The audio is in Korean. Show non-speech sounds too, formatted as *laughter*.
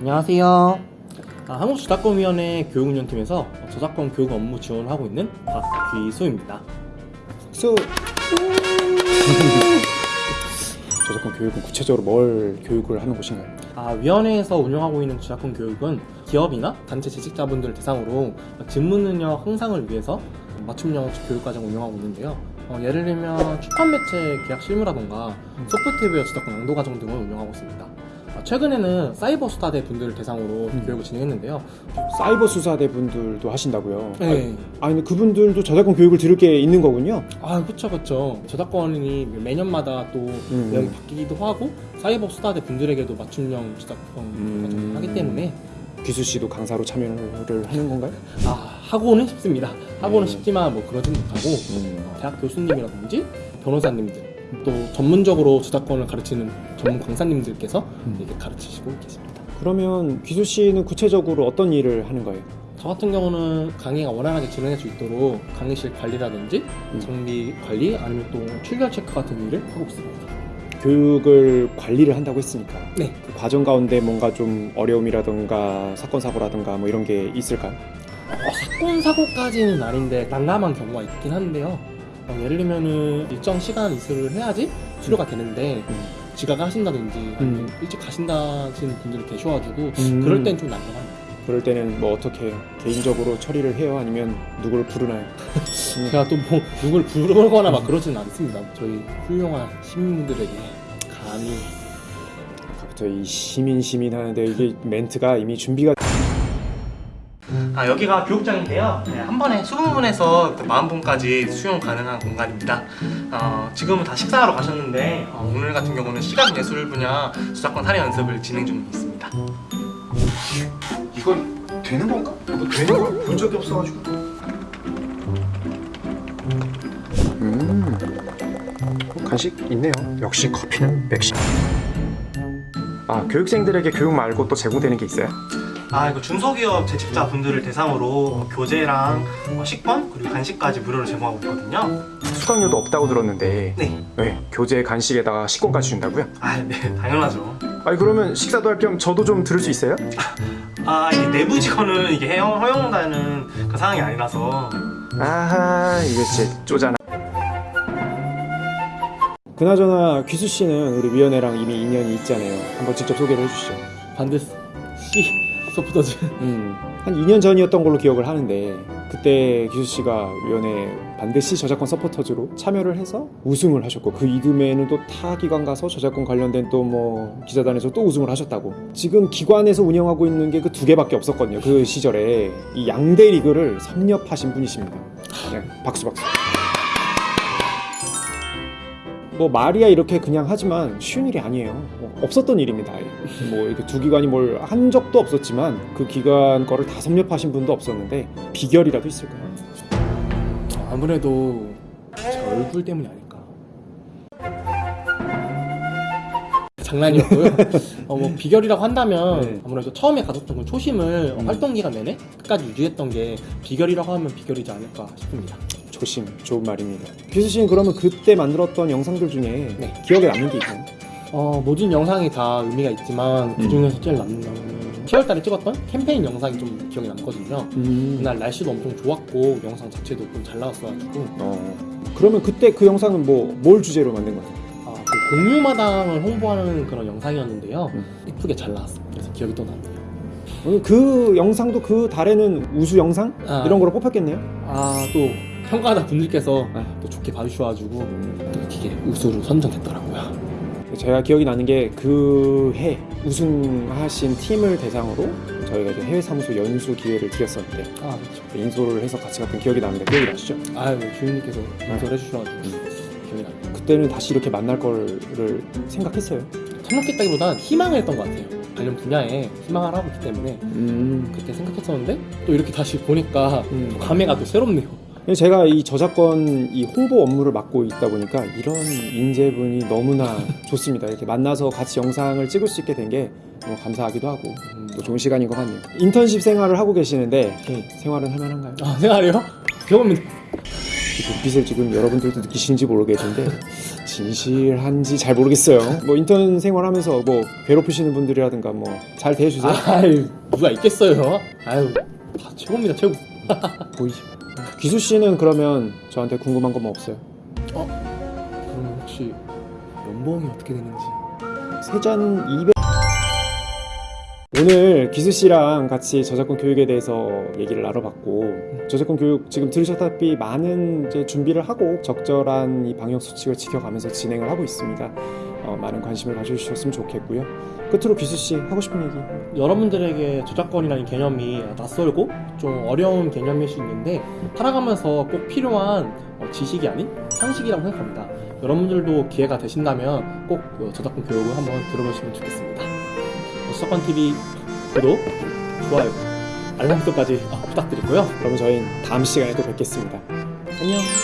안녕하세요. 아, 한국저작권위원회 교육운영팀에서 저작권 교육 업무 지원을 하고 있는 박귀소입니다. 수 *laughs* 저작권 교육은 구체적으로 뭘 교육을 하는 곳인가요? 아, 위원회에서 운영하고 있는 저작권 교육은 기업이나 단체 재직자분들을 대상으로 직무 능력 향상을 위해서 맞춤형 교육 과정을 운영하고 있는데요. 어, 예를 들면 출판 매체 계약 실무라던가 소프트웨어 저작권 양도 과정 등을 운영하고 있습니다. 아, 최근에는 사이버 수사대 분들을 대상으로 음. 교육을 진행했는데요. 사이버 수사대 분들도 하신다고요? 네. 아, 아니 그분들도 저작권 교육을 들을 게 있는 거군요. 아, 그쵸, 그쵸. 저작권이 매년마다 또 음. 내용이 바뀌기도 하고, 사이버 수사대 분들에게도 맞춤형 저작권 음. 과정을 하기 때문에, 귀수 씨도 강사로 참여를 하는 건가요? *laughs* 아, 하고는 싶습니다. 하고는 음. 싶지만 뭐 그러진 못하고, 음. 어, 대학 교수님이라든지 변호사님들, 또 전문적으로 저작권을 가르치는 전문 강사님들께서 음. 이렇게 가르치시고 계십니다. 그러면 귀수 씨는 구체적으로 어떤 일을 하는 거예요? 저 같은 경우는 강의가 원활하게 진행할 수 있도록 강의실 관리라든지 음. 정비 관리 아니면 또 출결 체크 같은 일을 하고 있습니다. 교육을 관리를 한다고 했으니까 네. 그 과정 가운데 뭔가 좀 어려움이라든가 사건 사고라든가 뭐 이런 게 있을까요? 어, 사건 사고까지는 아닌데 난감한 경우가 있긴 한데요. 어, 예를 들면은 일정 시간 이수를 해야지 수료가 되는데 음. 지각을 하신다든지 아니면 음. 일찍 가신다시는 분들이 계셔가지고 음. 그럴 땐 좀 난감합니다. 그럴 때는 뭐 어떻게 해요? 개인적으로 처리를 해요? 아니면 누구를 부르나요? *laughs* 제가 또 뭐 누굴 부르거나 막 그러지는 않습니다. 저희 훌륭한 시민분들에게 감히 아까부터 이 시민 시민 하는데 이게 멘트가 이미 준비가 아 여기가 교육장인데요. 네, 한 번에 20분에서 40분까지 수용 가능한 공간입니다. 어, 지금은 다 식사하러 가셨는데 어, 오늘 같은 경우는 시각 예술 분야 저작권 사례 연습을 진행 중에 있습니다. 이건 되는 건가? 뭐 되는 걸 본 적이 없어가지고 음 간식 있네요 역시 커피는 맥심 아 교육생들에게 교육 말고 또 제공되는 게 있어요? 아 이거 중소기업 재직자 분들을 대상으로 교재랑 어, 식권 그리고 간식까지 무료로 제공하고 있거든요. 수강료도 없다고 들었는데 네. 네 교재 간식에다가 식권까지 준다고요? 아네 *laughs* 당연하죠. 아니 그러면 식사도 할 겸 저도 좀 들을 수 있어요? 아 이게 내부 직원은 이게 허용, 허용되는 그 상황이 아니라서 아하 이거 진짜 쪼잖아 그나저나 귀수 씨는 우리 위원회랑 이미 인연이 있잖아요. 한번 직접 소개를 해주시죠. 반드시 소프터즈. 음, 한 2년 전이었던 걸로 기억을 하는데 그때 기수 씨가 위원회 반드시 저작권 서포터즈로 참여를 해서 우승을 하셨고 그 이듬해에는 또 타 기관 가서 저작권 관련된 또 뭐 기자단에서 또 우승을 하셨다고. 지금 기관에서 운영하고 있는 게 그 두 개밖에 없었거든요. 그 시절에 이 양대 리그를 섭렵하신 분이십니다. 네, 박수 박수 뭐 말이야 이렇게 그냥 하지만 쉬운 일이 아니에요. 뭐 없었던 일입니다. 뭐 이렇게 두 기관이 뭘 한 적도 없었지만 그 기관 거를 다 섭렵하신 분도 없었는데 비결이라도 있을까요? 아무래도 제 얼굴 때문이 아닐까. 장난이었고요. *laughs* 어, 뭐 비결이라고 한다면 네. 아무래도 처음에 가졌던 그 초심을 음. 활동 기간 내내 끝까지 유지했던 게 비결이라고 하면 비결이지 않을까 싶습니다. 조심, 좋은 말입니다. 규수 씨는 그러면 그때 만들었던 영상들 중에 네. 기억에 남는 게 있나요? 어, 모든 영상이 다 의미가 있지만 그 중에서 제일 남는 거는 10월달에 찍었던 캠페인 영상이 좀 기억에 남거든요. 음. 그날 날씨도 엄청 좋았고 영상 자체도 좀 잘 나왔어가지고 어. 그러면 그때 그 영상은 뭐 뭘 주제로 만든 거예요? 아, 그 공유마당을 홍보하는 그런 영상이었는데요. 음. 이쁘게 잘 나왔어요. 그래서 기억이 또. 오늘 그 영상도 그 달에는 우수 영상 아. 이런 거로 뽑혔겠네요. 아, 또 평가하다 분들께서 아. 또 좋게 봐주셔가지고 또 이게 우수로 선정됐더라고요. 제가 기억이 나는 게 그 해 우승하신 팀을 대상으로 저희가 이제 해외 사무소 연수 기회를 드렸었는데 아, 그렇죠. 인솔을 해서 같이 갔던 기억이 나는데 기억이 나시죠? 아유, 주인님께서 인솔해 주셔가지고 기억이 나요. 그때는 다시 이렇게 만날 거를 생각했어요. 참석했다기보다 희망을 했던 것 같아요. 관련 분야에 희망을 하고 있기 때문에 음. 그때 생각했었는데 또 이렇게 다시 보니까 음. 또 감회가 또 새롭네요. 제가 이 저작권 이 홍보 업무를 맡고 있다 보니까 이런 인재분이 너무나 *laughs* 좋습니다. 이렇게 만나서 같이 영상을 찍을 수 있게 된 게 너무 감사하기도 하고 음, 또 좋은 시간인 것 같네요. 인턴십 생활을 하고 계시는데 네. 생활은 할만한가요? 아, 생각해요? 배우면 이 눈빛을 지금 여러분들도 느끼시는지 모르겠는데 진실한지 잘 모르겠어요. 뭐 인턴 생활하면서 뭐 괴롭히시는 분들이라든가 뭐 잘 대해주세요. 아유 누가 있겠어요? 아유 다 최고입니다 최고. *laughs* 보이죠? 기수 씨는 그러면 저한테 궁금한 거뭐 없어요? 그럼 혹시 연봉이 어떻게 되는지? 세전 200 오늘 기수 씨랑 같이 저작권 교육에 대해서 얘기를 나눠봤고 저작권 교육 지금 들으셨다시피 많은 이제 준비를 하고 적절한 이 방역 수칙을 지켜가면서 진행을 하고 있습니다. 어, 많은 관심을 가져주셨으면 좋겠고요. 끝으로 기수 씨 하고 싶은 얘기. 여러분들에게 저작권이라는 개념이 낯설고 좀 어려운 개념일 수 있는데 살아가면서 꼭 필요한 어, 지식이 아닌 상식이라고 생각합니다. 여러분들도 기회가 되신다면 꼭 어, 저작권 교육을 한번 들어보시면 좋겠습니다. 어, 저작권 TV 구독, 좋아요, 알람 설정까지 어, 부탁드리고요. 그러면 저희는 다음 시간에 또 뵙겠습니다. 안녕.